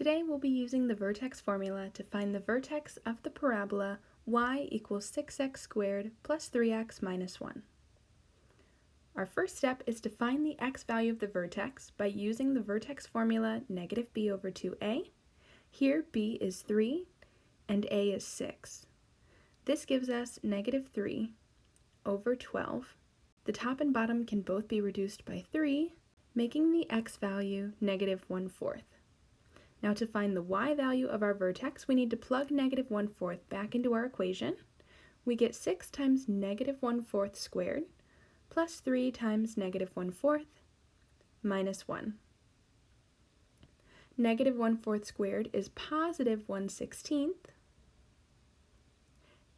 Today we'll be using the vertex formula to find the vertex of the parabola y equals 6x squared plus 3x minus 1. Our first step is to find the x value of the vertex by using the vertex formula negative b over 2a. Here b is 3 and a is 6. This gives us negative 3 over 12. The top and bottom can both be reduced by 3, making the x value negative 1 fourth. Now to find the y value of our vertex, we need to plug negative 1 fourth back into our equation. We get 6 times negative 1 fourth squared plus 3 times negative 1 fourth minus 1. Negative 1 fourth squared is positive 1 16th.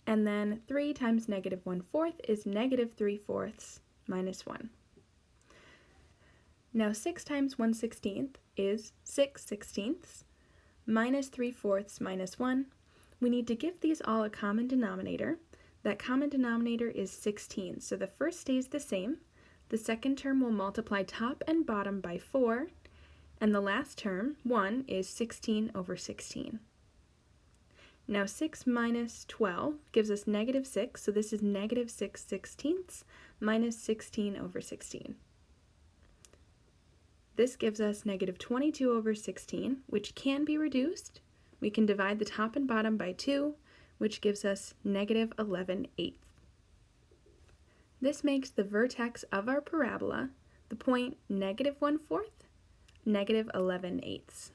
And then 3 times negative 1 fourth is negative 3 fourths minus 1. Now 6 times 1 16th is 6 sixteenths minus 3 fourths minus 1. We need to give these all a common denominator. That common denominator is 16, so the first stays the same. The second term will multiply top and bottom by 4, and the last term, 1, is 16 over 16. Now 6 minus 12 gives us negative 6, so this is negative 6 sixteenths minus 16 over 16. This gives us negative 22 over 16, which can be reduced. We can divide the top and bottom by 2, which gives us negative 11 eighths. This makes the vertex of our parabola the point negative 1 fourth, negative 11 eighths.